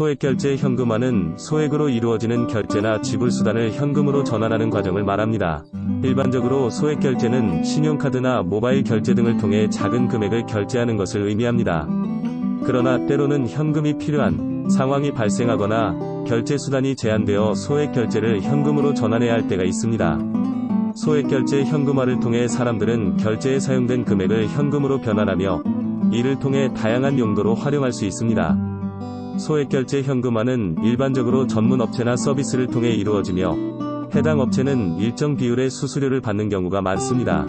소액결제 현금화는 소액으로 이루어지는 결제나 지불수단을 현금으로 전환하는 과정을 말합니다. 일반적으로 소액결제는 신용카드나 모바일 결제 등을 통해 작은 금액을 결제하는 것을 의미합니다. 그러나 때로는 현금이 필요한 상황이 발생하거나 결제수단이 제한되어 소액결제를 현금으로 전환해야 할 때가 있습니다. 소액결제 현금화를 통해 사람들은 결제에 사용된 금액을 현금으로 변환하며 이를 통해 다양한 용도로 활용할 수 있습니다. 소액결제 현금화는 일반적으로 전문 업체나 서비스를 통해 이루어지며 해당 업체는 일정 비율의 수수료를 받는 경우가 많습니다.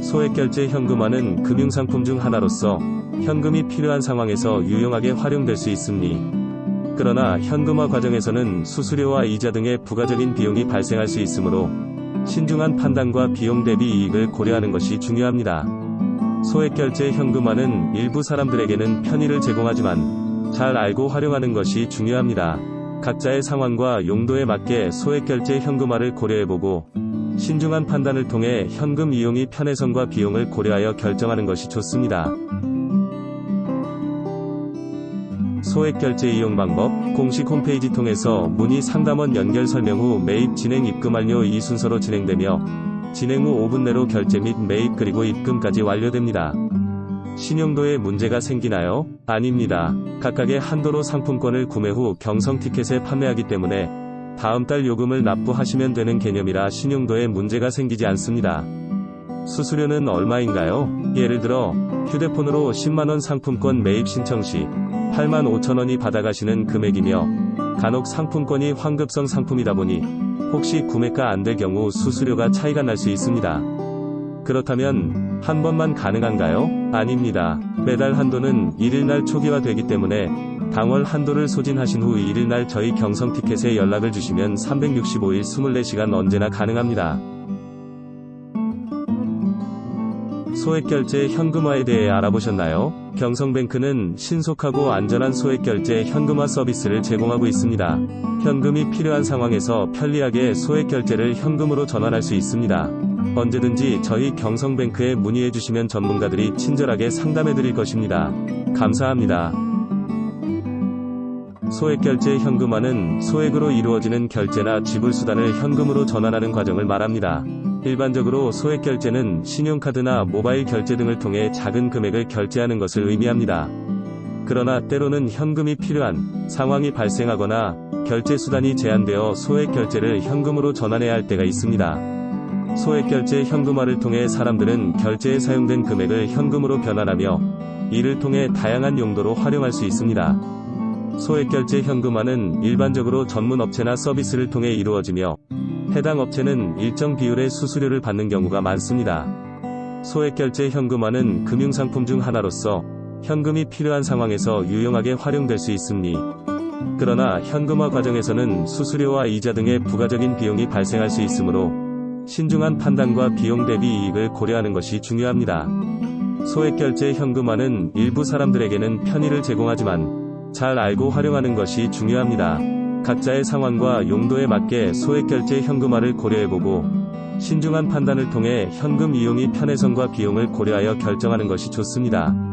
소액결제 현금화는 금융상품 중 하나로서 현금이 필요한 상황에서 유용하게 활용될 수 있습니. 그러나 현금화 과정에서는 수수료와 이자 등의 부가적인 비용이 발생할 수 있으므로 신중한 판단과 비용 대비 이익을 고려하는 것이 중요합니다. 소액결제 현금화는 일부 사람들에게는 편의를 제공하지만 잘 알고 활용하는 것이 중요합니다. 각자의 상황과 용도에 맞게 소액 결제 현금화를 고려해보고 신중한 판단을 통해 현금 이용이 편의성과 비용을 고려하여 결정하는 것이 좋습니다. 소액 결제 이용 방법 공식 홈페이지 통해서 문의 상담원 연결 설명 후 매입 진행 입금 완료 이 순서로 진행되며 진행 후 5분 내로 결제 및 매입 그리고 입금까지 완료됩니다. 신용도에 문제가 생기나요? 아닙니다. 각각의 한도로 상품권을 구매 후 경성 티켓에 판매하기 때문에 다음 달 요금을 납부하시면 되는 개념이라 신용도에 문제가 생기지 않습니다. 수수료는 얼마인가요? 예를 들어 휴대폰으로 10만원 상품권 매입 신청 시 8만 5천원이 받아가시는 금액이며 간혹 상품권이 환급성 상품이다 보니 혹시 구매가 안 될 경우 수수료가 차이가 날 수 있습니다. 그렇다면 한 번만 가능한가요? 아닙니다. 매달 한도는 1일날 초기화되기 때문에 당월 한도를 소진하신 후 1일날 저희 경성 티켓에 연락을 주시면 365일 24시간 언제나 가능합니다. 소액결제 현금화에 대해 알아보셨나요? 경성뱅크는 신속하고 안전한 소액결제 현금화 서비스를 제공하고 있습니다. 현금이 필요한 상황에서 편리하게 소액결제를 현금으로 전환할 수 있습니다. 언제든지 저희 경성뱅크에 문의해 주시면 전문가들이 친절하게 상담해 드릴 것입니다. 감사합니다. 소액결제 현금화는 소액으로 이루어지는 결제나 지불수단을 현금으로 전환하는 과정을 말합니다. 일반적으로 소액결제는 신용카드나 모바일 결제 등을 통해 작은 금액을 결제하는 것을 의미합니다. 그러나 때로는 현금이 필요한 상황이 발생하거나 결제수단이 제한되어 소액 결제를 현금으로 전환해야 할 때가 있습니다. 소액 결제 현금화를 통해 사람들은 결제에 사용된 금액을 현금으로 변환하며 이를 통해 다양한 용도로 활용할 수 있습니다. 소액 결제 현금화는 일반적으로 전문 업체나 서비스를 통해 이루어지며 해당 업체는 일정 비율의 수수료를 받는 경우가 많습니다. 소액 결제 현금화는 금융상품 중 하나로서 현금이 필요한 상황에서 유용하게 활용될 수 있습니. 그러나 현금화 과정에서는 수수료와 이자 등의 부가적인 비용이 발생할 수 있으므로 신중한 판단과 비용 대비 이익을 고려하는 것이 중요합니다. 소액 결제 현금화는 일부 사람들에게는 편의를 제공하지만 잘 알고 활용하는 것이 중요합니다. 각자의 상황과 용도에 맞게 소액 결제 현금화를 고려해보고 신중한 판단을 통해 현금 이용이 편의성과 비용을 고려하여 결정하는 것이 좋습니다.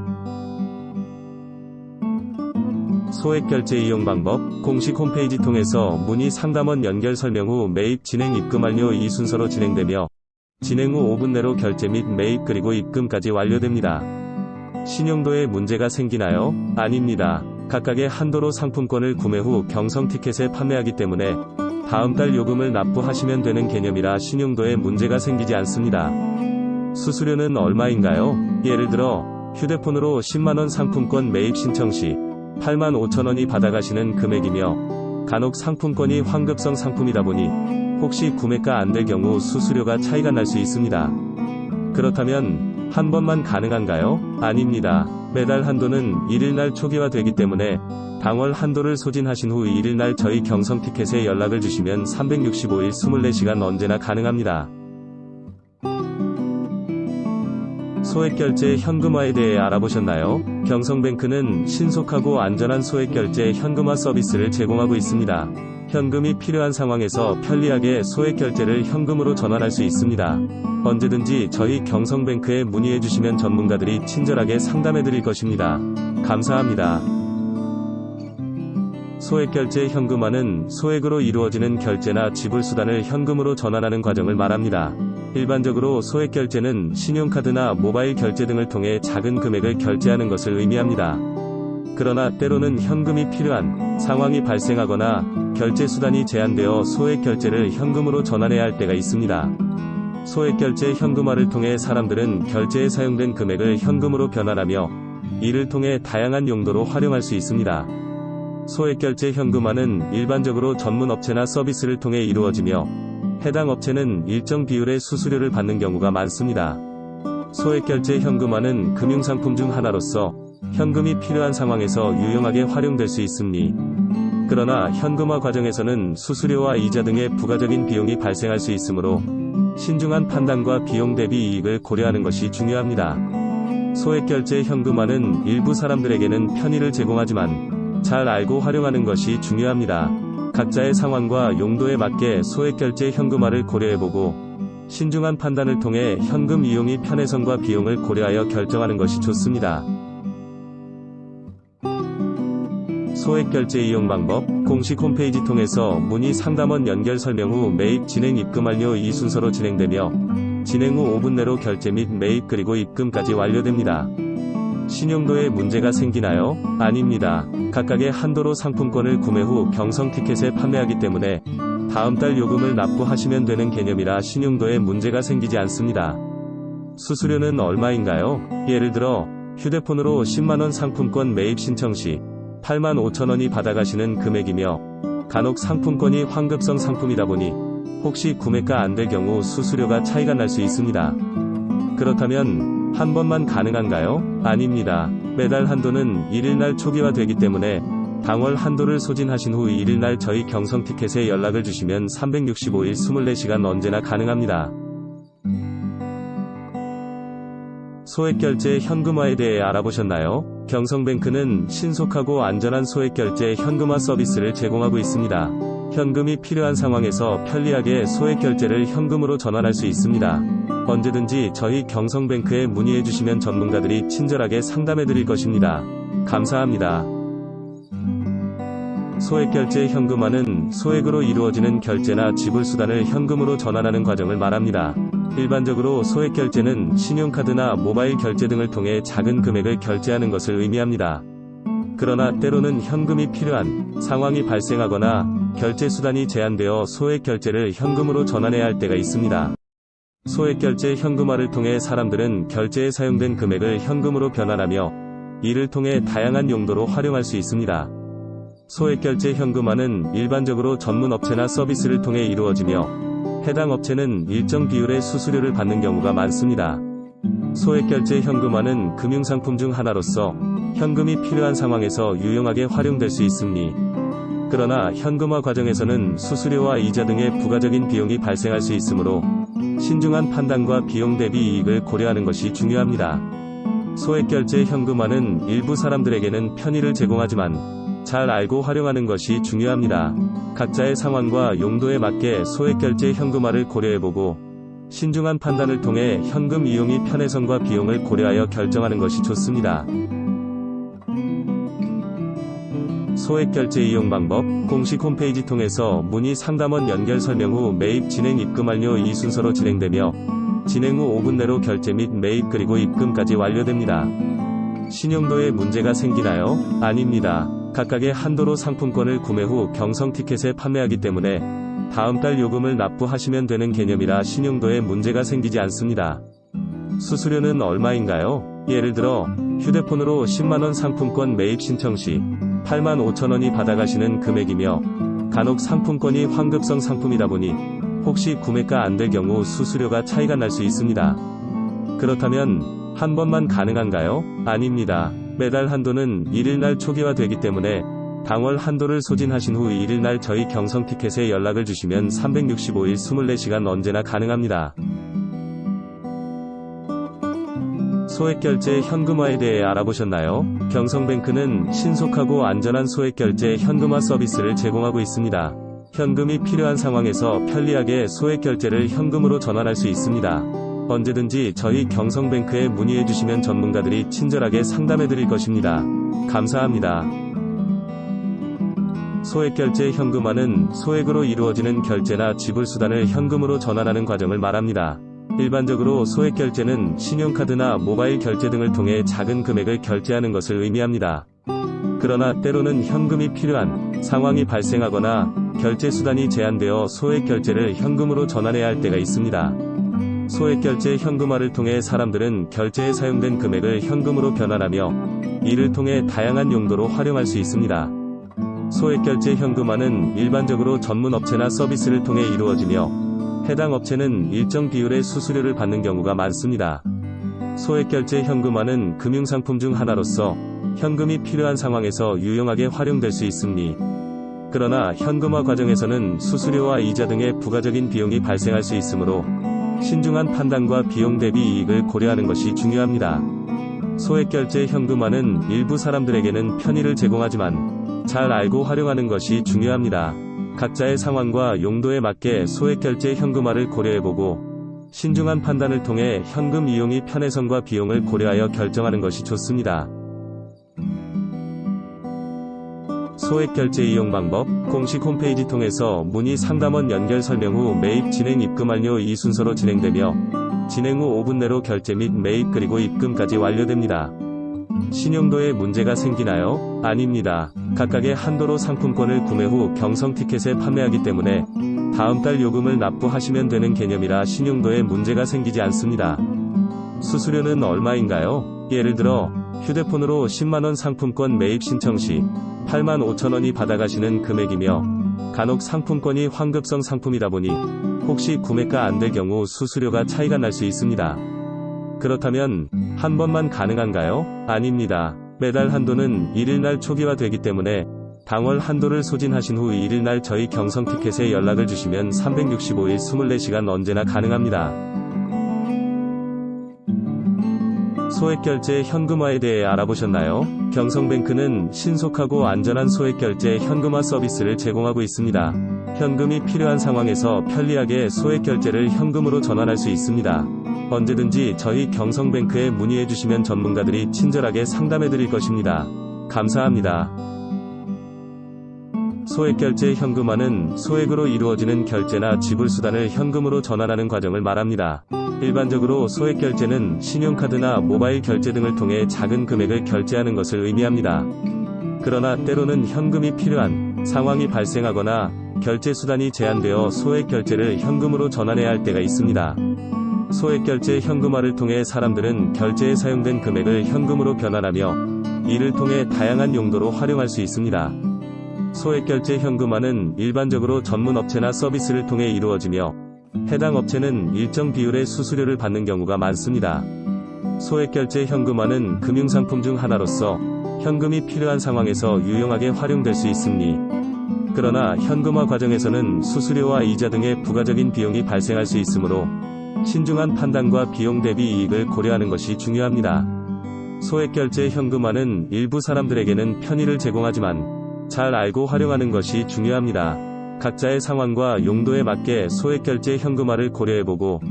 소액 결제 이용 방법 공식 홈페이지 통해서 문의 상담원 연결 설명 후 매입 진행 입금 완료 이 순서로 진행되며 진행 후 5분 내로 결제 및 매입 그리고 입금까지 완료됩니다. 신용도에 문제가 생기나요? 아닙니다. 각각의 한도로 상품권을 구매 후 경성 티켓에 판매하기 때문에 다음 달 요금을 납부하시면 되는 개념이라 신용도에 문제가 생기지 않습니다. 수수료는 얼마인가요? 예를 들어 휴대폰으로 10만원 상품권 매입 신청 시 8만 5천원이 받아가시는 금액이며 간혹 상품권이 환급성 상품이다 보니 혹시 구매가 안 될 경우 수수료가 차이가 날 수 있습니다. 그렇다면 한 번만 가능한가요? 아닙니다. 매달 한도는 1일날 초기화되기 때문에 당월 한도를 소진하신 후 1일날 저희 경성 티켓에 연락을 주시면 365일 24시간 언제나 가능합니다. 소액 결제 현금화에 대해 알아보셨나요? 경성뱅크는 신속하고 안전한 소액 결제 현금화 서비스를 제공하고 있습니다. 현금이 필요한 상황에서 편리하게 소액 결제를 현금으로 전환할 수 있습니다. 언제든지 저희 경성뱅크에 문의해 주시면 전문가들이 친절하게 상담해 드릴 것입니다. 감사합니다. 소액 결제 현금화는 소액으로 이루어지는 결제나 지불 수단을 현금으로 전환하는 과정을 말합니다. 일반적으로 소액 결제는 신용카드나 모바일 결제 등을 통해 작은 금액을 결제하는 것을 의미합니다. 그러나 때로는 현금이 필요한 상황이 발생하거나 결제 수단이 제한되어 소액 결제를 현금으로 전환해야 할 때가 있습니다. 소액 결제 현금화를 통해 사람들은 결제에 사용된 금액을 현금으로 변환하며 이를 통해 다양한 용도로 활용할 수 있습니다. 소액 결제 현금화는 일반적으로 전문 업체나 서비스를 통해 이루어지며 해당 업체는 일정 비율의 수수료를 받는 경우가 많습니다. 소액 결제 현금화는 금융상품 중 하나로서 현금이 필요한 상황에서 유용하게 활용될 수 있습니. 그러나 현금화 과정에서는 수수료와 이자 등의 부가적인 비용이 발생할 수 있으므로 신중한 판단과 비용 대비 이익을 고려하는 것이 중요합니다. 소액 결제 현금화는 일부 사람들에게는 편의를 제공하지만 잘 알고 활용하는 것이 중요합니다. 각자의 상황과 용도에 맞게 소액 결제 현금화를 고려해보고 신중한 판단을 통해 현금 이용이 편의성과 비용을 고려하여 결정하는 것이 좋습니다. 소액 결제 이용 방법 공식 홈페이지 통해서 문의 상담원 연결 설명 후 매입 진행 입금 완료 이 순서로 진행되며 진행 후 5분 내로 결제 및 매입 그리고 입금까지 완료됩니다. 신용도에 문제가 생기나요? 아닙니다. 각각의 한도로 상품권을 구매 후 경성 티켓에 판매하기 때문에 다음 달 요금을 납부하시면 되는 개념이라 신용도에 문제가 생기지 않습니다. 수수료는 얼마인가요? 예를 들어 휴대폰으로 10만원 상품권 매입 신청 시 8만 5천원이 받아가시는 금액이며 간혹 상품권이 환급성 상품이다 보니 혹시 구매가 안 될 경우 수수료가 차이가 날 수 있습니다. 그렇다면 한 번만 가능한가요? 아닙니다. 매달 한도는 1일날 초기화되기 때문에 당월 한도를 소진하신 후 1일날 저희 경성 티켓에 연락을 주시면 365일 24시간 언제나 가능합니다. 소액결제 현금화에 대해 알아보셨나요? 경성뱅크는 신속하고 안전한 소액결제 현금화 서비스를 제공하고 있습니다. 현금이 필요한 상황에서 편리하게 소액 결제를 현금으로 전환할 수 있습니다. 언제든지 저희 경성뱅크에 문의해 주시면 전문가들이 친절하게 상담해 드릴 것입니다. 감사합니다. 소액 결제 현금화는 소액으로 이루어지는 결제나 지불 수단을 현금으로 전환하는 과정을 말합니다. 일반적으로 소액 결제는 신용카드나 모바일 결제 등을 통해 작은 금액을 결제하는 것을 의미합니다. 그러나 때로는 현금이 필요한 상황이 발생하거나 결제 수단이 제한되어 소액 결제를 현금으로 전환해야 할 때가 있습니다. 소액 결제 현금화를 통해 사람들은 결제에 사용된 금액을 현금으로 변환하며 이를 통해 다양한 용도로 활용할 수 있습니다. 소액 결제 현금화는 일반적으로 전문 업체나 서비스를 통해 이루어지며 해당 업체는 일정 비율의 수수료를 받는 경우가 많습니다. 소액 결제 현금화는 금융상품 중 하나로서 현금이 필요한 상황에서 유용하게 활용될 수 있습니. 그러나 현금화 과정에서는 수수료와 이자 등의 부가적인 비용이 발생할 수 있으므로 신중한 판단과 비용 대비 이익을 고려하는 것이 중요합니다. 소액 결제 현금화는 일부 사람들에게는 편의를 제공하지만 잘 알고 활용하는 것이 중요합니다. 각자의 상황과 용도에 맞게 소액 결제 현금화를 고려해보고 신중한 판단을 통해 현금 이용이 편의성과 비용을 고려하여 결정하는 것이 좋습니다. 소액 결제 이용 방법 공식 홈페이지 통해서 문의 상담원 연결 설명 후 매입 진행 입금 완료 이 순서로 진행되며 진행 후 5분 내로 결제 및 매입 그리고 입금까지 완료됩니다. 신용도에 문제가 생기나요? 아닙니다. 각각의 한도로 상품권을 구매 후 경성 티켓에 판매하기 때문에 다음 달 요금을 납부하시면 되는 개념이라 신용도에 문제가 생기지 않습니다. 수수료는 얼마인가요? 예를 들어 휴대폰으로 10만원 상품권 매입 신청 시 8만 5천원이 받아가시는 금액이며 간혹 상품권이 환급성 상품이다 보니 혹시 구매가 안 될 경우 수수료가 차이가 날 수 있습니다. 그렇다면 한 번만 가능한가요? 아닙니다. 매달 한도는 1일날 초기화되기 때문에 당월 한도를 소진하신 후 1일날 저희 경성 티켓에 연락을 주시면 365일 24시간 언제나 가능합니다. 소액결제 현금화에 대해 알아보셨나요? 경성뱅크는 신속하고 안전한 소액결제 현금화 서비스를 제공하고 있습니다. 현금이 필요한 상황에서 편리하게 소액결제를 현금으로 전환할 수 있습니다. 언제든지 저희 경성뱅크에 문의해 주시면 전문가들이 친절하게 상담해 드릴 것입니다. 감사합니다. 소액결제 현금화는 소액으로 이루어지는 결제나 지불 수단을 현금으로 전환하는 과정을 말합니다. 일반적으로 소액결제는 신용카드나 모바일 결제 등을 통해 작은 금액을 결제하는 것을 의미합니다. 그러나 때로는 현금이 필요한 상황이 발생하거나 결제 수단이 제한되어 소액 결제를 현금으로 전환해야 할 때가 있습니다. 소액 결제 현금화를 통해 사람들은 결제에 사용된 금액을 현금으로 변환하며 이를 통해 다양한 용도로 활용할 수 있습니다. 소액 결제 현금화는 일반적으로 전문 업체나 서비스를 통해 이루어지며 해당 업체는 일정 비율의 수수료를 받는 경우가 많습니다. 소액 결제 현금화는 금융상품 중 하나로서 현금이 필요한 상황에서 유용하게 활용될 수 있습니. 그러나 현금화 과정에서는 수수료와 이자 등의 부가적인 비용이 발생할 수 있으므로 신중한 판단과 비용 대비 이익을 고려하는 것이 중요합니다. 소액 결제 현금화는 일부 사람들에게는 편의를 제공하지만 잘 알고 활용하는 것이 중요합니다. 각자의 상황과 용도에 맞게 소액 결제 현금화를 고려해보고 신중한 판단을 통해 현금 이용이 편의성과 비용을 고려하여 결정하는 것이 좋습니다. 소액 결제 이용 방법, 공식 홈페이지 통해서 문의 상담원 연결 설명 후 매입 진행 입금 완료 이 순서로 진행되며 진행 후 5분 내로 결제 및 매입 그리고 입금까지 완료됩니다. 신용도에 문제가 생기나요? 아닙니다. 각각의 한도로 상품권을 구매 후 경성 티켓에 판매하기 때문에 다음 달 요금을 납부하시면 되는 개념이라 신용도에 문제가 생기지 않습니다. 수수료는 얼마인가요? 예를 들어 휴대폰으로 10만원 상품권 매입 신청 시 8만 5천원이 받아가시는 금액이며 간혹 상품권이 환급성 상품이다 보니 혹시 구매가 안 될 경우 수수료가 차이가 날 수 있습니다. 그렇다면 한 번만 가능한가요? 아닙니다. 매달 한도는 1일날 초기화되기 때문에 당월 한도를 소진하신 후 1일날 저희 경성 티켓에 연락을 주시면 365일 24시간 언제나 가능합니다. 소액 결제 현금화에 대해 알아보셨나요? 경성뱅크는 신속하고 안전한 소액 결제 현금화 서비스를 제공하고 있습니다. 현금이 필요한 상황에서 편리하게 소액 결제를 현금으로 전환할 수 있습니다. 언제든지 저희 경성뱅크에 문의해 주시면 전문가들이 친절하게 상담해 드릴 것입니다. 감사합니다. 소액 결제 현금화는 소액으로 이루어지는 결제나 지불 수단을 현금으로 전환하는 과정을 말합니다. 일반적으로 소액 결제는 신용카드나 모바일 결제 등을 통해 작은 금액을 결제하는 것을 의미합니다. 그러나 때로는 현금이 필요한 상황이 발생하거나 결제 수단이 제한되어 소액 결제를 현금으로 전환해야 할 때가 있습니다. 소액 결제 현금화를 통해 사람들은 결제에 사용된 금액을 현금으로 변환하며 이를 통해 다양한 용도로 활용할 수 있습니다. 소액 결제 현금화는 일반적으로 전문 업체나 서비스를 통해 이루어지며 해당 업체는 일정 비율의 수수료를 받는 경우가 많습니다. 소액 결제 현금화는 금융상품 중 하나로서 현금이 필요한 상황에서 유용하게 활용될 수 있습니. 그러나 현금화 과정에서는 수수료와 이자 등의 부가적인 비용이 발생할 수 있으므로 신중한 판단과 비용 대비 이익을 고려하는 것이 중요합니다. 소액 결제 현금화는 일부 사람들에게는 편의를 제공하지만 잘 알고 활용하는 것이 중요합니다. 각자의 상황과 용도에 맞게 소액 결제 현금화를 고려해보고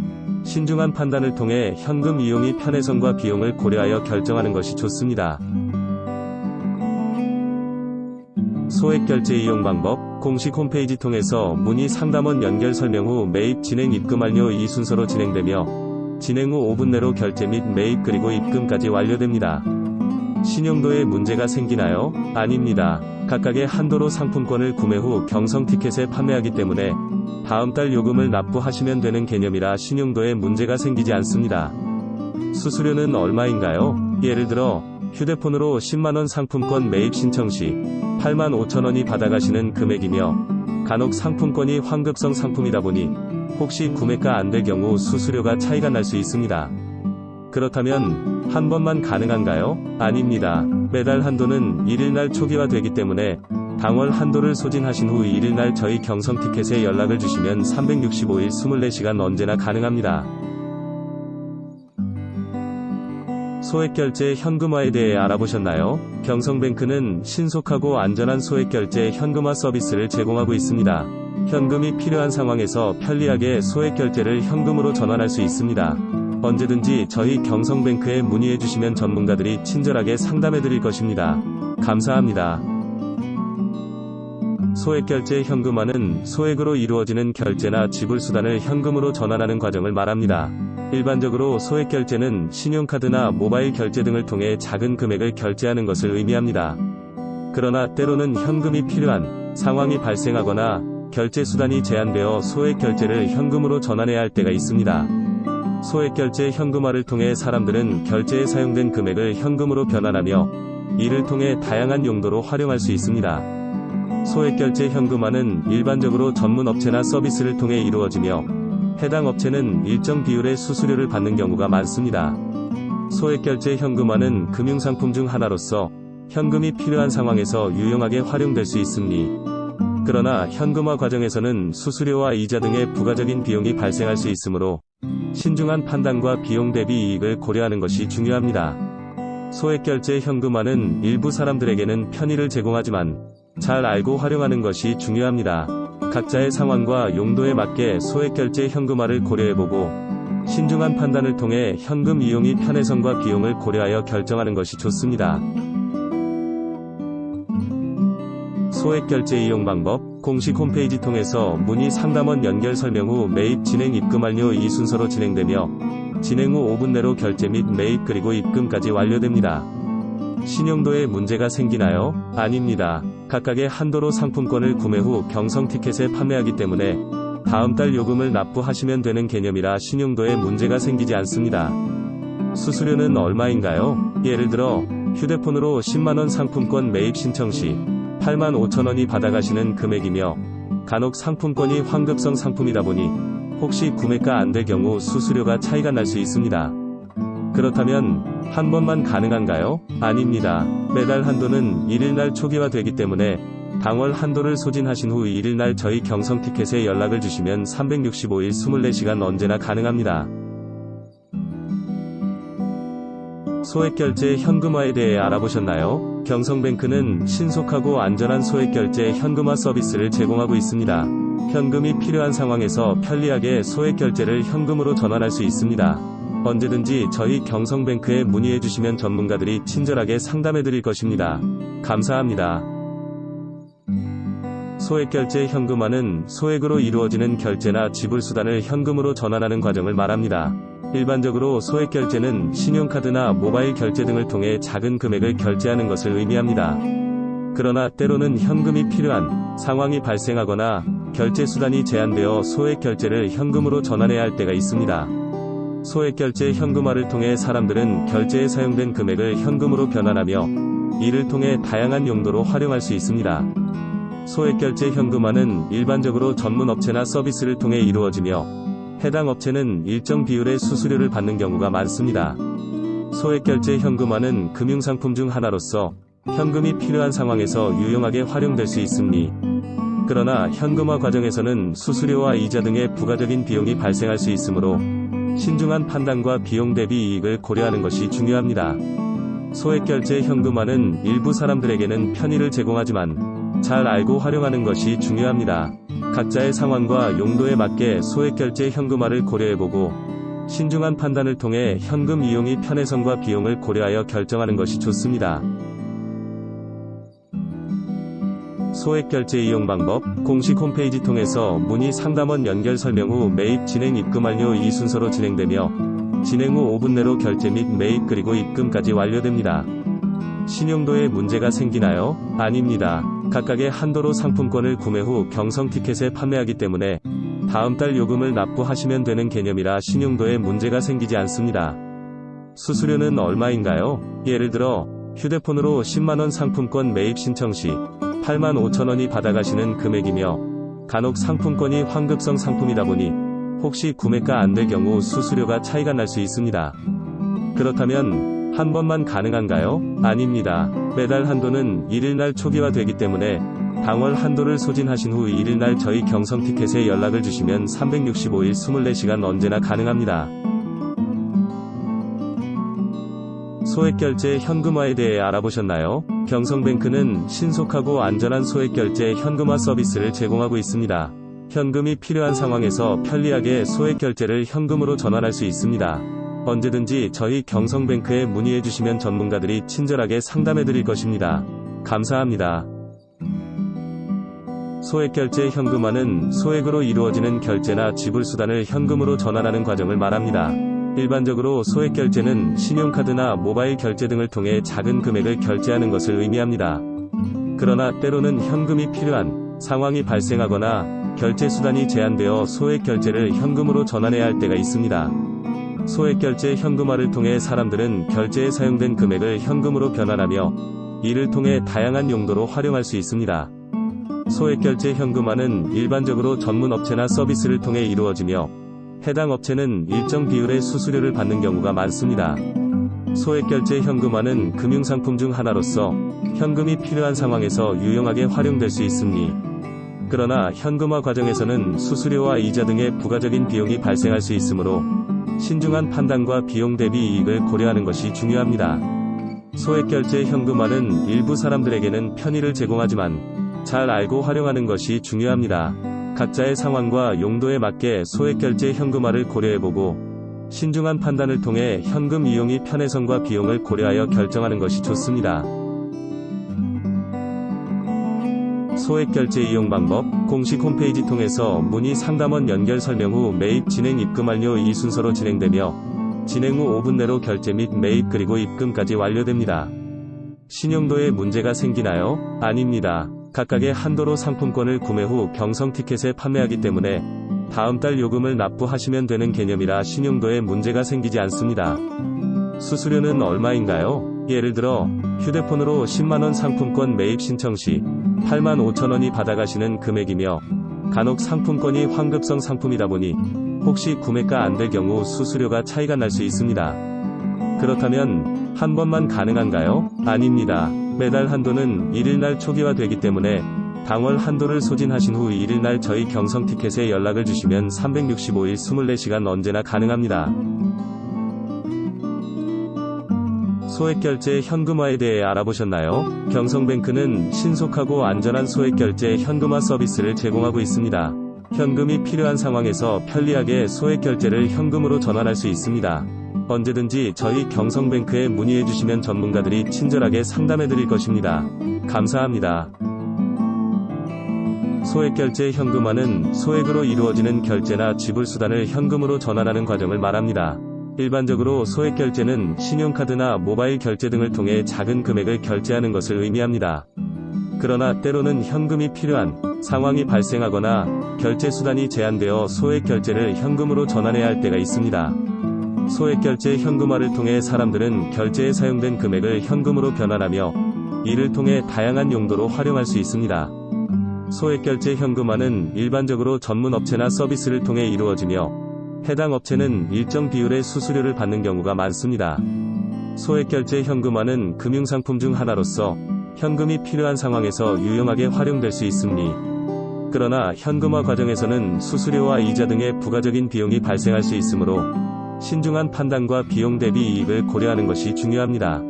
신중한 판단을 통해 현금 이용이 편의성과 비용을 고려하여 결정하는 것이 좋습니다. 소액 결제 이용 방법 공식 홈페이지 통해서 문의 상담원 연결 설명 후 매입 진행 입금 완료 이 순서로 진행되며 진행 후 5분 내로 결제 및 매입 그리고 입금까지 완료됩니다. 신용도에 문제가 생기나요? 아닙니다. 각각의 한도로 상품권을 구매 후 경성 티켓에 판매하기 때문에 다음 달 요금을 납부하시면 되는 개념이라 신용도에 문제가 생기지 않습니다. 수수료는 얼마인가요? 예를 들어 휴대폰으로 10만원 상품권 매입 신청 시 8만 5천원이 받아가시는 금액이며 간혹 상품권이 환급성 상품이다 보니 혹시 구매가 안 될 경우 수수료가 차이가 날 수 있습니다. 그렇다면 한 번만 가능한가요? 아닙니다. 매달 한도는 1일날 초기화되기 때문에 당월 한도를 소진하신 후 1일날 저희 경성 티켓에 연락을 주시면 365일 24시간 언제나 가능합니다. 소액결제 현금화에 대해 알아보셨나요? 경성뱅크는 신속하고 안전한 소액결제 현금화 서비스를 제공하고 있습니다. 현금이 필요한 상황에서 편리하게 소액결제를 현금으로 전환할 수 있습니다. 언제든지 저희 경성뱅크에 문의해 주시면 전문가들이 친절하게 상담해 드릴 것입니다. 감사합니다. 소액결제 현금화는 소액으로 이루어지는 결제나 지불 수단을 현금으로 전환하는 과정을 말합니다. 일반적으로 소액결제는 신용카드나 모바일 결제 등을 통해 작은 금액을 결제하는 것을 의미합니다. 그러나 때로는 현금이 필요한 상황이 발생하거나 결제 수단이 제한되어 소액 결제를 현금으로 전환해야 할 때가 있습니다. 소액 결제 현금화를 통해 사람들은 결제에 사용된 금액을 현금으로 변환하며 이를 통해 다양한 용도로 활용할 수 있습니다. 소액 결제 현금화는 일반적으로 전문 업체나 서비스를 통해 이루어지며 해당 업체는 일정 비율의 수수료를 받는 경우가 많습니다. 소액 결제 현금화는 금융상품 중 하나로서 현금이 필요한 상황에서 유용하게 활용될 수 있습니. 그러나 현금화 과정에서는 수수료와 이자 등의 부가적인 비용이 발생할 수 있으므로 신중한 판단과 비용 대비 이익을 고려하는 것이 중요합니다. 소액결제 현금화는 일부 사람들에게는 편의를 제공하지만 잘 알고 활용하는 것이 중요합니다. 각자의 상황과 용도에 맞게 소액결제 현금화를 고려해보고 신중한 판단을 통해 현금 이용이 편의성과 비용을 고려하여 결정하는 것이 좋습니다. 소액 결제 이용 방법 공식 홈페이지 통해서 문의 상담원 연결 설명 후 매입 진행 입금 완료 이 순서로 진행되며 진행 후 5분 내로 결제 및 매입 그리고 입금까지 완료됩니다. 신용도에 문제가 생기나요? 아닙니다. 각각의 한도로 상품권을 구매 후 경성 티켓에 판매하기 때문에 다음 달 요금을 납부하시면 되는 개념이라 신용도에 문제가 생기지 않습니다. 수수료는 얼마인가요? 예를 들어 휴대폰으로 10만원 상품권 매입 신청 시 8만 5천원이 받아가시는 금액이며 간혹 상품권이 환급성 상품이다 보니 혹시 구매가 안 될 경우 수수료가 차이가 날 수 있습니다. 그렇다면 한 번만 가능한가요? 아닙니다. 매달 한도는 1일날 초기화되기 때문에 당월 한도를 소진하신 후 1일날 저희 경성 티켓에 연락을 주시면 365일 24시간 언제나 가능합니다. 소액결제 현금화에 대해 알아보셨나요? 경성뱅크는 신속하고 안전한 소액결제 현금화 서비스를 제공하고 있습니다. 현금이 필요한 상황에서 편리하게 소액결제를 현금으로 전환할 수 있습니다. 언제든지 저희 경성뱅크에 문의해 주시면 전문가들이 친절하게 상담해 드릴 것입니다. 감사합니다. 소액결제 현금화는 소액으로 이루어지는 결제나 지불 수단을 현금으로 전환하는 과정을 말합니다. 일반적으로 소액 결제는 신용카드나 모바일 결제 등을 통해 작은 금액을 결제하는 것을 의미합니다. 그러나 때로는 현금이 필요한 상황이 발생하거나 결제 수단이 제한되어 소액 결제를 현금으로 전환해야 할 때가 있습니다. 소액 결제 현금화를 통해 사람들은 결제에 사용된 금액을 현금으로 변환하며 이를 통해 다양한 용도로 활용할 수 있습니다. 소액 결제 현금화는 일반적으로 전문 업체나 서비스를 통해 이루어지며 해당 업체는 일정 비율의 수수료를 받는 경우가 많습니다. 소액결제 현금화는 금융상품 중 하나로서 현금이 필요한 상황에서 유용하게 활용될 수 있습니. 그러나 현금화 과정에서는 수수료와 이자 등의 부가적인 비용이 발생할 수 있으므로 신중한 판단과 비용 대비 이익을 고려하는 것이 중요합니다. 소액결제 현금화는 일부 사람들에게는 편의를 제공하지만 잘 알고 활용하는 것이 중요합니다. 각자의 상황과 용도에 맞게 소액결제 현금화를 고려해보고 신중한 판단을 통해 현금 이용이 편의성과 비용을 고려하여 결정하는 것이 좋습니다. 소액결제 이용 방법 공식 홈페이지 통해서 문의 상담원 연결 설명 후 매입 진행 입금 완료 이 순서로 진행되며 진행 후 5분 내로 결제 및 매입 그리고 입금까지 완료됩니다. 신용도에 문제가 생기나요? 아닙니다. 각각의 한도로 상품권을 구매 후 경성 티켓에 판매하기 때문에 다음 달 요금을 납부하시면 되는 개념이라 신용도에 문제가 생기지 않습니다. 수수료는 얼마인가요? 예를 들어 휴대폰으로 10만원 상품권 매입 신청 시 8만 5천원이 받아가시는 금액이며 간혹 상품권이 환급성 상품이다 보니 혹시 구매가 안 될 경우 수수료가 차이가 날 수 있습니다. 그렇다면 한 번만 가능한가요? 아닙니다. 매달 한도는 1일날 초기화되기 때문에 당월 한도를 소진하신 후 1일날 저희 경성 티켓에 연락을 주시면 365일 24시간 언제나 가능합니다. 소액결제 현금화에 대해 알아보셨나요? 경성뱅크는 신속하고 안전한 소액결제 현금화 서비스를 제공하고 있습니다. 현금이 필요한 상황에서 편리하게 소액결제를 현금으로 전환할 수 있습니다. 언제든지 저희 경성뱅크에 문의해 주시면 전문가들이 친절하게 상담해 드릴 것입니다. 감사합니다. 소액결제 현금화는 소액으로 이루어지는 결제나 지불 수단을 현금으로 전환하는 과정을 말합니다. 일반적으로 소액결제는 신용카드나 모바일 결제 등을 통해 작은 금액을 결제하는 것을 의미합니다. 그러나 때로는 현금이 필요한 상황이 발생하거나 결제 수단이 제한되어 소액결제를 현금으로 전환해야 할 때가 있습니다. 소액 결제 현금화를 통해 사람들은 결제에 사용된 금액을 현금으로 변환하며 이를 통해 다양한 용도로 활용할 수 있습니다. 소액 결제 현금화는 일반적으로 전문 업체나 서비스를 통해 이루어지며 해당 업체는 일정 비율의 수수료를 받는 경우가 많습니다. 소액 결제 현금화는 금융상품 중 하나로서 현금이 필요한 상황에서 유용하게 활용될 수 있습니. 그러나 현금화 과정에서는 수수료와 이자 등의 부가적인 비용이 발생할 수 있으므로 신중한 판단과 비용 대비 이익을 고려하는 것이 중요합니다. 소액 결제 현금화는 일부 사람들에게는 편의를 제공하지만 잘 알고 활용하는 것이 중요합니다. 각자의 상황과 용도에 맞게 소액 결제 현금화를 고려해보고 신중한 판단을 통해 현금 이용이 편의성과 비용을 고려하여 결정하는 것이 좋습니다. 소액 결제 이용 방법 공식 홈페이지 통해서 문의 상담원 연결 설명 후 매입 진행 입금 완료 이 순서로 진행되며 진행 후 5분 내로 결제 및 매입 그리고 입금까지 완료됩니다. 신용도에 문제가 생기나요? 아닙니다. 각각의 한도로 상품권을 구매 후 경성 티켓에 판매하기 때문에 다음 달 요금을 납부하시면 되는 개념이라 신용도에 문제가 생기지 않습니다. 수수료는 얼마인가요? 예를 들어 휴대폰으로 10만원 상품권 매입 신청 시 8만 5천원이 받아가시는 금액이며 간혹 상품권이 환급성 상품이다 보니 혹시 구매가 안 될 경우 수수료가 차이가 날 수 있습니다. 그렇다면 한 번만 가능한가요? 아닙니다. 매달 한도는 1일날 초기화되기 때문에 당월 한도를 소진하신 후 1일날 저희 경성 티켓에 연락을 주시면 365일 24시간 언제나 가능합니다. 소액 결제 현금화에 대해 알아보셨나요? 경성뱅크는 신속하고 안전한 소액 결제 현금화 서비스를 제공하고 있습니다. 현금이 필요한 상황에서 편리하게 소액 결제를 현금으로 전환할 수 있습니다. 언제든지 저희 경성뱅크에 문의해 주시면 전문가들이 친절하게 상담해 드릴 것입니다. 감사합니다. 소액 결제 현금화는 소액으로 이루어지는 결제나 지불 수단을 현금으로 전환하는 과정을 말합니다. 일반적으로 소액 결제는 신용카드나 모바일 결제 등을 통해 작은 금액을 결제하는 것을 의미합니다. 그러나 때로는 현금이 필요한 상황이 발생하거나 결제 수단이 제한되어 소액 결제를 현금으로 전환해야 할 때가 있습니다. 소액 결제 현금화를 통해 사람들은 결제에 사용된 금액을 현금으로 변환하며 이를 통해 다양한 용도로 활용할 수 있습니다. 소액 결제 현금화는 일반적으로 전문 업체나 서비스를 통해 이루어지며 해당 업체는 일정 비율의 수수료를 받는 경우가 많습니다. 소액결제 현금화는 금융상품 중 하나로서 현금이 필요한 상황에서 유용하게 활용될 수 있습니. 그러나 현금화 과정에서는 수수료와 이자 등의 부가적인 비용이 발생할 수 있으므로 신중한 판단과 비용 대비 이익을 고려하는 것이 중요합니다.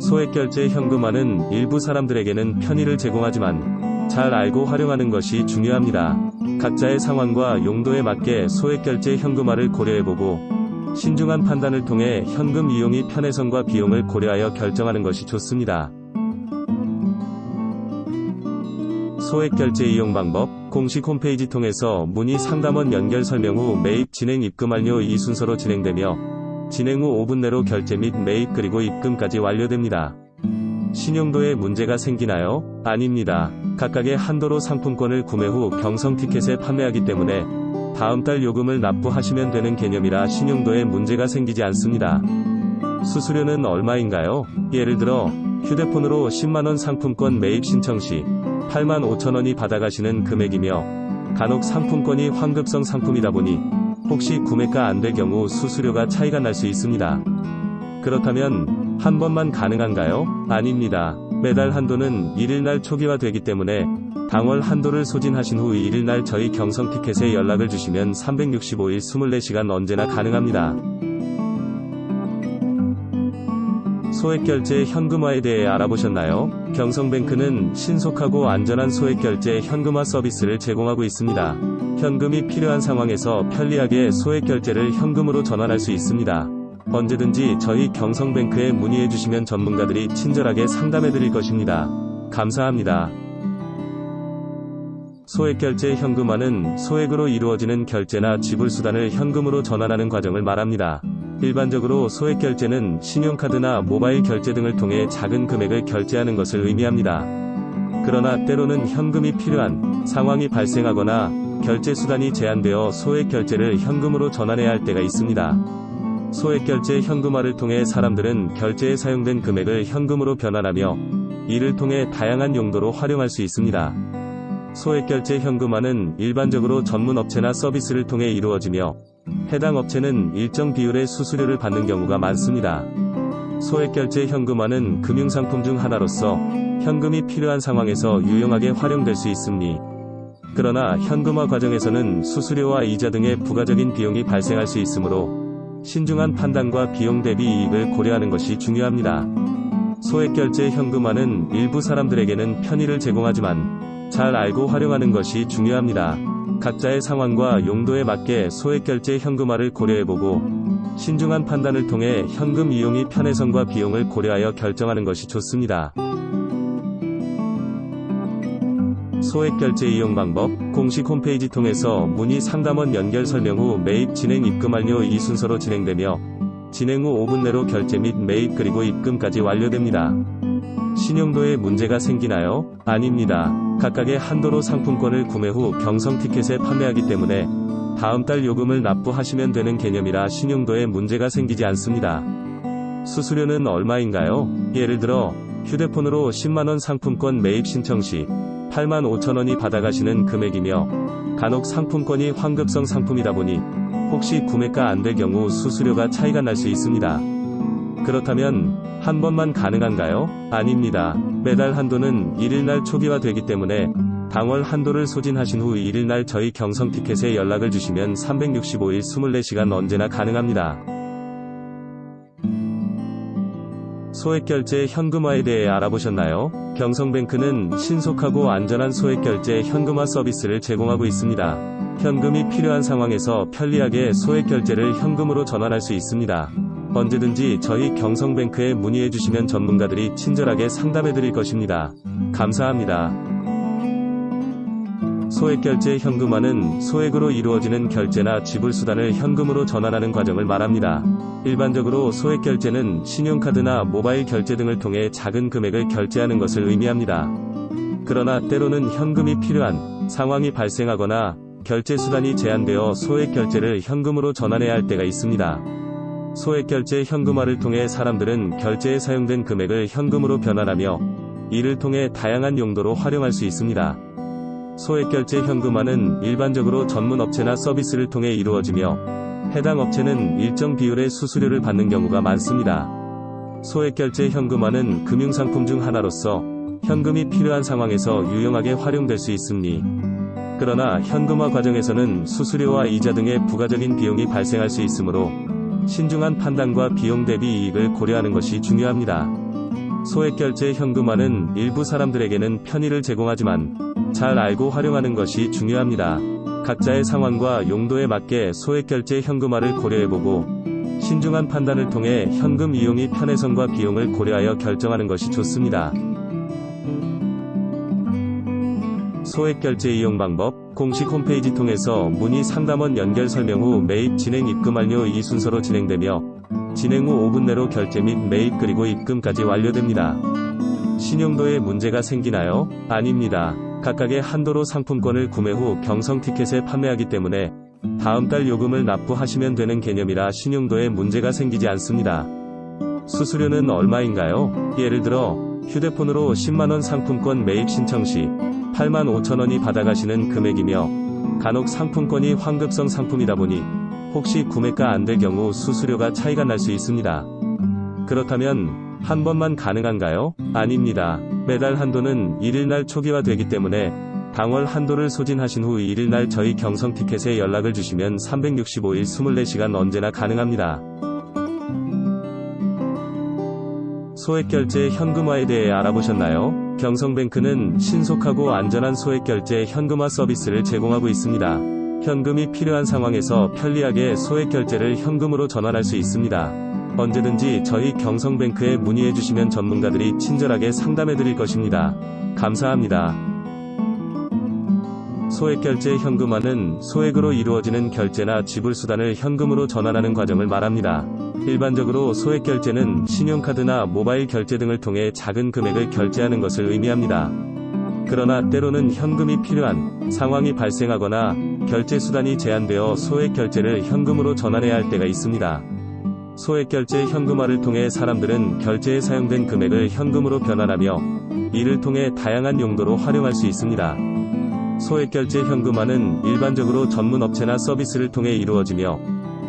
소액결제 현금화는 일부 사람들에게는 편의를 제공하지만 잘 알고 활용하는 것이 중요합니다. 각자의 상황과 용도에 맞게 소액 결제 현금화를 고려해보고 신중한 판단을 통해 현금 이용이 편의성과 비용을 고려하여 결정하는 것이 좋습니다. 소액 결제 이용 방법 공식 홈페이지 통해서 문의 상담원 연결 설명 후 매입 진행 입금 완료 이 순서로 진행되며 진행 후 5분 내로 결제 및 매입 그리고 입금까지 완료됩니다. 신용도에 문제가 생기나요? 아닙니다. 각각의 한도로 상품권을 구매 후 경성 티켓에 판매하기 때문에 다음 달 요금을 납부하시면 되는 개념이라 신용도에 문제가 생기지 않습니다. 수수료는 얼마인가요? 예를 들어 휴대폰으로 10만원 상품권 매입 신청 시 8만 5천원이 받아가시는 금액이며 간혹 상품권이 환급성 상품이다 보니 혹시 구매가 안 될 경우 수수료가 차이가 날 수 있습니다. 그렇다면 한 번만 가능한가요? 아닙니다. 매달 한도는 1일날 초기화되기 때문에 당월 한도를 소진하신 후 1일날 저희 경성 티켓에 연락을 주시면 365일 24시간 언제나 가능합니다. 소액결제 현금화에 대해 알아보셨나요? 경성뱅크는 신속하고 안전한 소액결제 현금화 서비스를 제공하고 있습니다. 현금이 필요한 상황에서 편리하게 소액결제를 현금으로 전환할 수 있습니다. 언제든지 저희 경성뱅크에 문의해 주시면 전문가들이 친절하게 상담해 드릴 것입니다. 감사합니다. 소액결제 현금화는 소액으로 이루어지는 결제나 지불 수단을 현금으로 전환하는 과정을 말합니다. 일반적으로 소액결제는 신용카드나 모바일 결제 등을 통해 작은 금액을 결제하는 것을 의미합니다. 그러나 때로는 현금이 필요한 상황이 발생하거나 결제 수단이 제한되어 소액결제를 현금으로 전환해야 할 때가 있습니다. 소액 결제 현금화를 통해 사람들은 결제에 사용된 금액을 현금으로 변환하며 이를 통해 다양한 용도로 활용할 수 있습니다. 소액 결제 현금화는 일반적으로 전문 업체나 서비스를 통해 이루어지며 해당 업체는 일정 비율의 수수료를 받는 경우가 많습니다. 소액 결제 현금화는 금융상품 중 하나로서 현금이 필요한 상황에서 유용하게 활용될 수 있습니다. 그러나 현금화 과정에서는 수수료와 이자 등의 부가적인 비용이 발생할 수 있으므로 신중한 판단과 비용 대비 이익을 고려하는 것이 중요합니다. 소액 결제 현금화는 일부 사람들에게는 편의를 제공하지만 잘 알고 활용하는 것이 중요합니다. 각자의 상황과 용도에 맞게 소액 결제 현금화를 고려해보고 신중한 판단을 통해 현금 이용이 편의성과 비용을 고려하여 결정하는 것이 좋습니다. 소액 결제 이용 방법 공식 홈페이지 통해서 문의 상담원 연결 설명 후 매입 진행 입금 완료 이 순서로 진행되며 진행 후 5분 내로 결제 및 매입 그리고 입금까지 완료됩니다. 신용도에 문제가 생기나요? 아닙니다. 각각의 한도로 상품권을 구매 후 경성 티켓에 판매하기 때문에 다음 달 요금을 납부하시면 되는 개념이라 신용도에 문제가 생기지 않습니다. 수수료는 얼마인가요? 예를 들어 휴대폰으로 10만원 상품권 매입 신청 시 8만 5천원이 받아가시는 금액이며 간혹 상품권이 환급성 상품이다 보니 혹시 구매가 안 될 경우 수수료가 차이가 날 수 있습니다. 그렇다면 한 번만 가능한가요? 아닙니다. 매달 한도는 1일날 초기화되기 때문에 당월 한도를 소진하신 후 1일날 저희 경성 티켓에 연락을 주시면 365일 24시간 언제나 가능합니다. 소액결제 현금화에 대해 알아보셨나요? 경성뱅크는 신속하고 안전한 소액결제 현금화 서비스를 제공하고 있습니다. 현금이 필요한 상황에서 편리하게 소액결제를 현금으로 전환할 수 있습니다. 언제든지 저희 경성뱅크에 문의해 주시면 전문가들이 친절하게 상담해 드릴 것입니다. 감사합니다. 소액 결제 현금화는 소액으로 이루어지는 결제나 지불 수단을 현금으로 전환하는 과정을 말합니다. 일반적으로 소액 결제는 신용카드나 모바일 결제 등을 통해 작은 금액을 결제하는 것을 의미합니다. 그러나 때로는 현금이 필요한 상황이 발생하거나 결제 수단이 제한되어 소액 결제를 현금으로 전환해야 할 때가 있습니다. 소액 결제 현금화를 통해 사람들은 결제에 사용된 금액을 현금으로 변환하며 이를 통해 다양한 용도로 활용할 수 있습니다. 소액결제 현금화는 일반적으로 전문 업체나 서비스를 통해 이루어지며 해당 업체는 일정 비율의 수수료를 받는 경우가 많습니다. 소액결제 현금화는 금융상품 중 하나로서 현금이 필요한 상황에서 유용하게 활용될 수 있습니다. 그러나 현금화 과정에서는 수수료와 이자 등의 부가적인 비용이 발생할 수 있으므로 신중한 판단과 비용 대비 이익을 고려하는 것이 중요합니다. 소액결제 현금화는 일부 사람들에게는 편의를 제공하지만 잘 알고 활용하는 것이 중요합니다. 각자의 상황과 용도에 맞게 소액결제 현금화를 고려해보고 신중한 판단을 통해 현금 이용이 편의성과 비용을 고려하여 결정하는 것이 좋습니다. 소액결제 이용 방법 공식 홈페이지 통해서 문의 상담원 연결 설명 후 매입 진행 입금 완료 이 순서로 진행되며 진행 후 5분 내로 결제 및 매입 그리고 입금까지 완료됩니다. 신용도에 문제가 생기나요? 아닙니다. 각각의 한도로 상품권을 구매 후 경성 티켓에 판매하기 때문에 다음 달 요금을 납부하시면 되는 개념이라 신용도에 문제가 생기지 않습니다. 수수료는 얼마인가요? 예를 들어 휴대폰으로 10만원 상품권 매입 신청 시 8만 5천원이 받아가시는 금액이며 간혹 상품권이 환급성 상품이다 보니 혹시 구매가 안 될 경우 수수료가 차이가 날 수 있습니다. 그렇다면 한 번만 가능한가요? 아닙니다. 매달 한도는 1일날 초기화되기 때문에 당월 한도를 소진하신 후 1일날 저희 경성 티켓에 연락을 주시면 365일 24시간 언제나 가능합니다. 소액결제 현금화에 대해 알아보셨나요? 경성뱅크는 신속하고 안전한 소액결제 현금화 서비스를 제공하고 있습니다. 현금이 필요한 상황에서 편리하게 소액결제를 현금으로 전환할 수 있습니다. 언제든지 저희 경성뱅크에 문의해 주시면 전문가들이 친절하게 상담해 드릴 것입니다. 감사합니다. 소액결제 현금화는 소액으로 이루어지는 결제나 지불수단을 현금으로 전환하는 과정을 말합니다. 일반적으로 소액결제는 신용카드나 모바일 결제 등을 통해 작은 금액을 결제하는 것을 의미합니다. 그러나 때로는 현금이 필요한 상황이 발생하거나 결제 수단이 제한되어 소액 결제를 현금으로 전환해야 할 때가 있습니다. 소액 결제 현금화를 통해 사람들은 결제에 사용된 금액을 현금으로 변환하며 이를 통해 다양한 용도로 활용할 수 있습니다. 소액 결제 현금화는 일반적으로 전문 업체나 서비스를 통해 이루어지며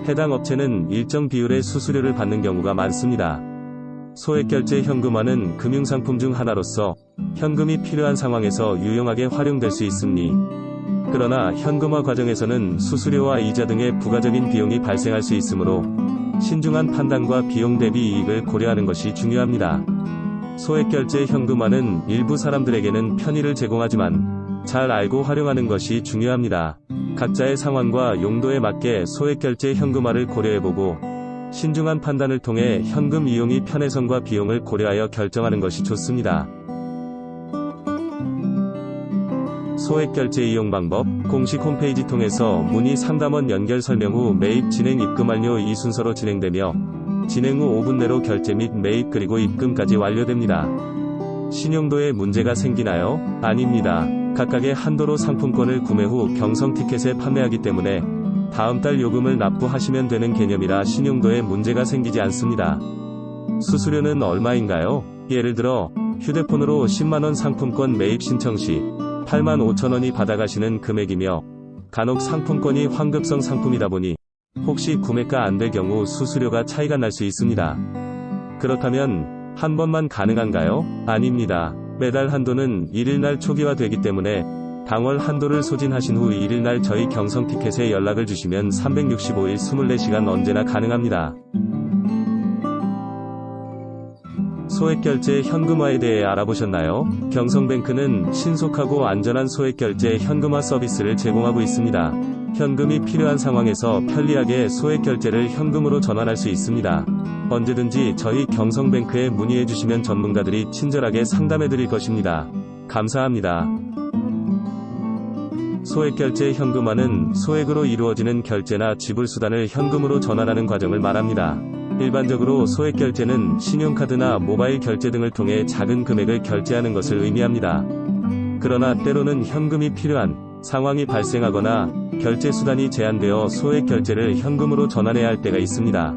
해당 업체는 일정 비율의 수수료를 받는 경우가 많습니다. 소액 결제 현금화는 금융상품 중 하나로서 현금이 필요한 상황에서 유용하게 활용될 수 있습니. 그러나 현금화 과정에서는 수수료와 이자 등의 부가적인 비용이 발생할 수 있으므로 신중한 판단과 비용 대비 이익을 고려하는 것이 중요합니다. 소액 결제 현금화는 일부 사람들에게는 편의를 제공하지만 잘 알고 활용하는 것이 중요합니다. 각자의 상황과 용도에 맞게 소액 결제 현금화를 고려해보고 신중한 판단을 통해 현금 이용이 편의성과 비용을 고려하여 결정하는 것이 좋습니다. 소액 결제 이용 방법 공식 홈페이지 통해서 문의 상담원 연결 설명 후 매입 진행 입금 완료 이 순서로 진행되며 진행 후 5분 내로 결제 및 매입 그리고 입금까지 완료됩니다. 신용도에 문제가 생기나요? 아닙니다. 각각의 한도로 상품권을 구매 후 경성 티켓에 판매하기 때문에 다음 달 요금을 납부하시면 되는 개념이라 신용도에 문제가 생기지 않습니다. 수수료는 얼마인가요? 예를 들어 휴대폰으로 10만원 상품권 매입 신청 시 8만 5천원이 받아가시는 금액이며 간혹 상품권이 환급성 상품이다 보니 혹시 구매가 안 될 경우 수수료가 차이가 날 수 있습니다. 그렇다면 한 번만 가능한가요? 아닙니다. 매달 한도는 1일날 초기화되기 때문에 당월 한도를 소진하신 후 1일날 저희 경성 티켓에 연락을 주시면 365일 24시간 언제나 가능합니다. 소액결제 현금화에 대해 알아보셨나요? 경성뱅크는 신속하고 안전한 소액결제 현금화 서비스를 제공하고 있습니다. 현금이 필요한 상황에서 편리하게 소액결제를 현금으로 전환할 수 있습니다. 언제든지 저희 경성뱅크에 문의해 주시면 전문가들이 친절하게 상담해 드릴 것입니다. 감사합니다. 소액결제 현금화는 소액으로 이루어지는 결제나 지불수단을 현금으로 전환하는 과정을 말합니다. 일반적으로 소액 결제는 신용카드나 모바일 결제 등을 통해 작은 금액을 결제하는 것을 의미합니다. 그러나 때로는 현금이 필요한 상황이 발생하거나 결제 수단이 제한되어 소액 결제를 현금으로 전환해야 할 때가 있습니다.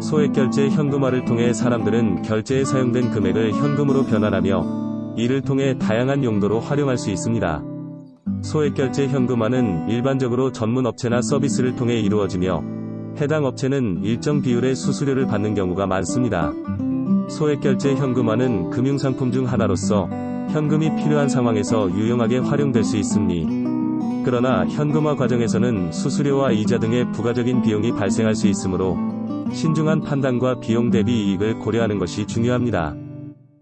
소액 결제 현금화를 통해 사람들은 결제에 사용된 금액을 현금으로 변환하며 이를 통해 다양한 용도로 활용할 수 있습니다. 소액 결제 현금화는 일반적으로 전문 업체나 서비스를 통해 이루어지며 해당 업체는 일정 비율의 수수료를 받는 경우가 많습니다. 소액결제 현금화는 금융상품 중 하나로서 현금이 필요한 상황에서 유용하게 활용될 수 있습니. 그러나 현금화 과정에서는 수수료와 이자 등의 부가적인 비용이 발생할 수 있으므로 신중한 판단과 비용 대비 이익을 고려하는 것이 중요합니다.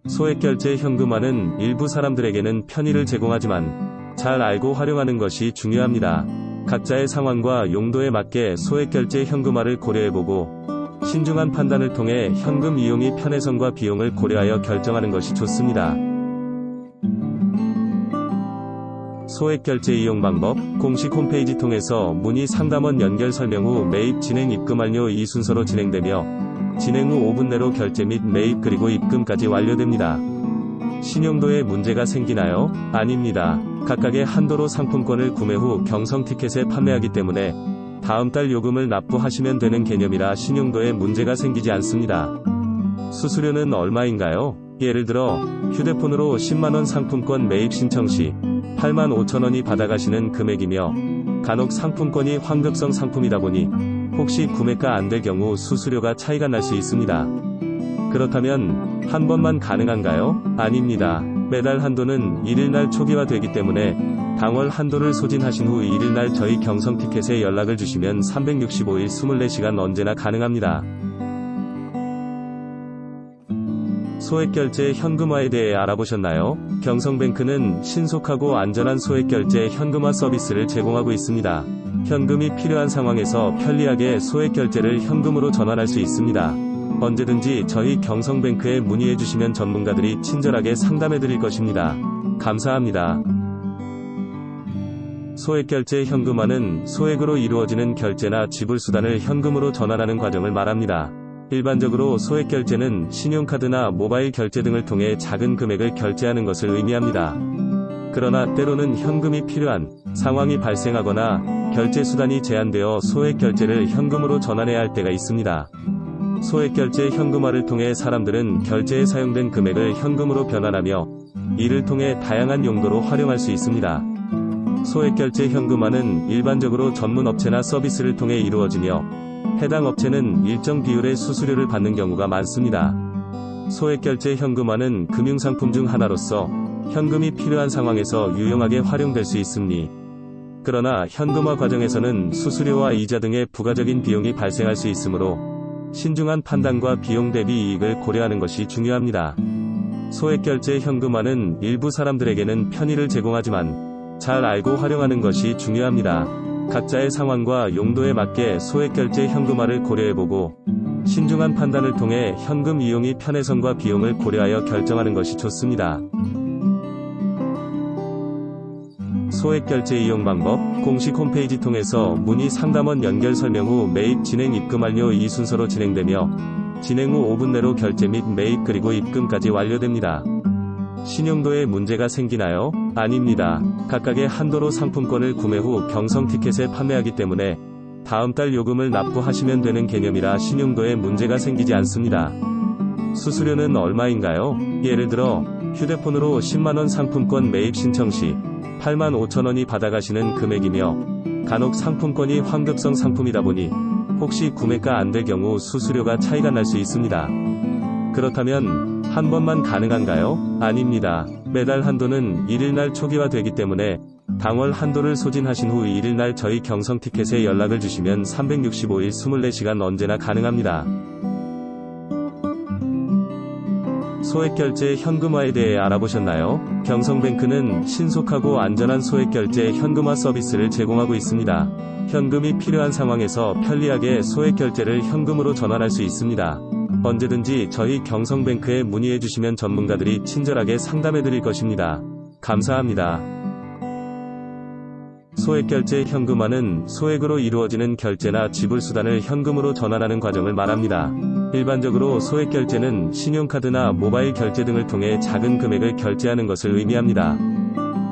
소액결제 현금화는 일부 사람들에게는 편의를 제공하지만 잘 알고 활용하는 것이 중요합니다. 각자의 상황과 용도에 맞게 소액결제 현금화를 고려해보고 신중한 판단을 통해 현금 이용이 편의성과 비용을 고려하여 결정하는 것이 좋습니다. 소액결제 이용 방법 공식 홈페이지 통해서 문의 상담원 연결 설명 후 매입 진행 입금 완료 이 순서로 진행되며 진행 후 5분 내로 결제 및 매입 그리고 입금까지 완료됩니다. 신용도에 문제가 생기나요? 아닙니다. 각각의 한도로 상품권을 구매 후 경성 티켓에 판매하기 때문에 다음 달 요금을 납부하시면 되는 개념이라 신용도에 문제가 생기지 않습니다. 수수료는 얼마인가요? 예를 들어 휴대폰으로 10만원 상품권 매입 신청 시 8만 5천원이 받아가시는 금액이며 간혹 상품권이 환급성 상품이다 보니 혹시 구매가 안 될 경우 수수료가 차이가 날 수 있습니다. 그렇다면 한 번만 가능한가요? 아닙니다. 매달 한도는 1일날 초기화되기 때문에 당월 한도를 소진하신 후 1일날 저희 경성 티켓에 연락을 주시면 365일 24시간 언제나 가능합니다. 소액결제 현금화에 대해 알아보셨나요? 경성뱅크는 신속하고 안전한 소액결제 현금화 서비스를 제공하고 있습니다. 현금이 필요한 상황에서 편리하게 소액결제를 현금으로 전환할 수 있습니다. 언제든지 저희 경성뱅크에 문의해 주시면 전문가들이 친절하게 상담해 드릴 것입니다. 감사합니다. 소액결제 현금화는 소액으로 이루어지는 결제나 지불 수단을 현금으로 전환하는 과정을 말합니다. 일반적으로 소액결제는 신용카드나 모바일 결제 등을 통해 작은 금액을 결제하는 것을 의미합니다. 그러나 때로는 현금이 필요한 상황이 발생하거나 결제 수단이 제한되어 소액결제를 현금으로 전환해야 할 때가 있습니다. 소액 결제 현금화를 통해 사람들은 결제에 사용된 금액을 현금으로 변환하며 이를 통해 다양한 용도로 활용할 수 있습니다. 소액 결제 현금화는 일반적으로 전문 업체나 서비스를 통해 이루어지며 해당 업체는 일정 비율의 수수료를 받는 경우가 많습니다. 소액 결제 현금화는 금융상품 중 하나로서 현금이 필요한 상황에서 유용하게 활용될 수 있습니. 그러나 현금화 과정에서는 수수료와 이자 등의 부가적인 비용이 발생할 수 있으므로 신중한 판단과 비용 대비 이익을 고려하는 것이 중요합니다. 소액 결제 현금화는 일부 사람들에게는 편의를 제공하지만 잘 알고 활용하는 것이 중요합니다. 각자의 상황과 용도에 맞게 소액 결제 현금화를 고려해보고 신중한 판단을 통해 현금 이용이 편의성과 비용을 고려하여 결정하는 것이 좋습니다. 소액 결제 이용 방법 공식 홈페이지 통해서 문의 상담원 연결 설명 후 매입 진행 입금 완료 이 순서로 진행되며 진행 후 5분 내로 결제 및 매입 그리고 입금까지 완료됩니다. 신용도에 문제가 생기나요? 아닙니다. 각각의 한도로 상품권을 구매 후 경성 티켓에 판매하기 때문에 다음 달 요금을 납부하시면 되는 개념이라 신용도에 문제가 생기지 않습니다. 수수료는 얼마인가요? 예를 들어 휴대폰으로 10만원 상품권 매입 신청 시 8만 5천원이 받아가시는 금액이며 간혹 상품권이 환급성 상품이다 보니 혹시 구매가 안 될 경우 수수료가 차이가 날 수 있습니다. 그렇다면 한 번만 가능한가요? 아닙니다. 매달 한도는 1일날 초기화되기 때문에 당월 한도를 소진하신 후 1일날 저희 경성 티켓에 연락을 주시면 365일 24시간 언제나 가능합니다. 소액결제 현금화에 대해 알아보셨나요? 경성뱅크는 신속하고 안전한 소액결제 현금화 서비스를 제공하고 있습니다. 현금이 필요한 상황에서 편리하게 소액결제를 현금으로 전환할 수 있습니다. 언제든지 저희 경성뱅크에 문의해 주시면 전문가들이 친절하게 상담해 드릴 것입니다. 감사합니다. 소액결제 현금화는 소액으로 이루어지는 결제나 지불 수단을 현금으로 전환하는 과정을 말합니다. 일반적으로 소액 결제는 신용카드나 모바일 결제 등을 통해 작은 금액을 결제하는 것을 의미합니다.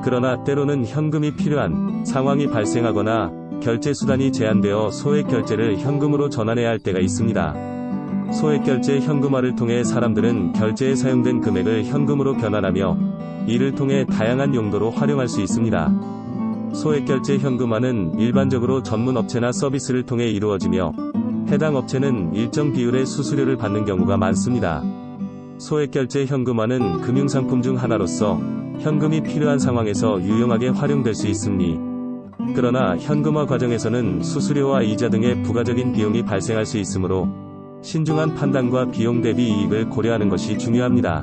그러나 때로는 현금이 필요한 상황이 발생하거나 결제 수단이 제한되어 소액 결제를 현금으로 전환해야 할 때가 있습니다. 소액 결제 현금화를 통해 사람들은 결제에 사용된 금액을 현금으로 변환하며 이를 통해 다양한 용도로 활용할 수 있습니다. 소액 결제 현금화는 일반적으로 전문 업체나 서비스를 통해 이루어지며 해당 업체는 일정 비율의 수수료를 받는 경우가 많습니다. 소액결제 현금화는 금융상품 중 하나로서 현금이 필요한 상황에서 유용하게 활용될 수 있습니. 그러나 현금화 과정에서는 수수료와 이자 등의 부가적인 비용이 발생할 수 있으므로 신중한 판단과 비용 대비 이익을 고려하는 것이 중요합니다.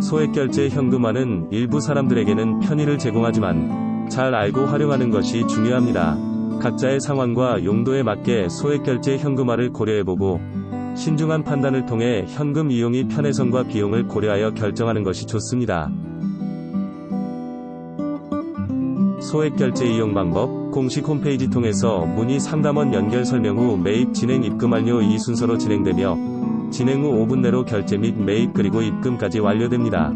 소액결제 현금화는 일부 사람들에게는 편의를 제공하지만 잘 알고 활용하는 것이 중요합니다. 각자의 상황과 용도에 맞게 소액 결제 현금화를 고려해보고 신중한 판단을 통해 현금 이용이 편의성과 비용을 고려하여 결정하는 것이 좋습니다. 소액 결제 이용 방법 공식 홈페이지 통해서 문의 상담원 연결 설명 후 매입 진행 입금 완료 이 순서로 진행되며 진행 후 5분 내로 결제 및 매입 그리고 입금까지 완료됩니다.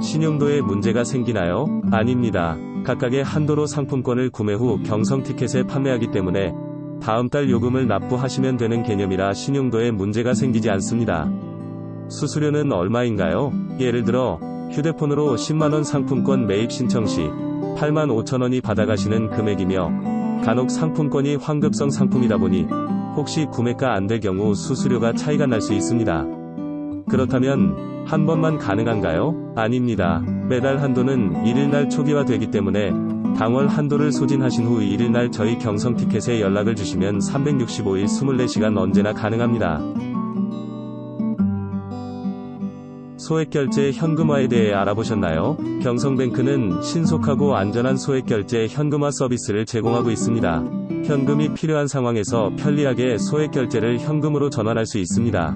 신용도에 문제가 생기나요? 아닙니다. 각각의 한도로 상품권을 구매 후 경성 티켓에 판매하기 때문에 다음 달 요금을 납부하시면 되는 개념이라 신용도에 문제가 생기지 않습니다. 수수료는 얼마인가요? 예를 들어 휴대폰으로 10만원 상품권 매입 신청 시 8만 5천원이 받아가시는 금액이며 간혹 상품권이 환급성 상품이다 보니 혹시 구매가 안 될 경우 수수료가 차이가 날 수 있습니다. 그렇다면 한 번만 가능한가요? 아닙니다. 매달 한도는 1일날 초기화되기 때문에 당월 한도를 소진하신 후 1일날 저희 경성 티켓에 연락을 주시면 365일 24시간 언제나 가능합니다. 소액결제 현금화에 대해 알아보셨나요? 경성뱅크는 신속하고 안전한 소액결제 현금화 서비스를 제공하고 있습니다. 현금이 필요한 상황에서 편리하게 소액결제를 현금으로 전환할 수 있습니다.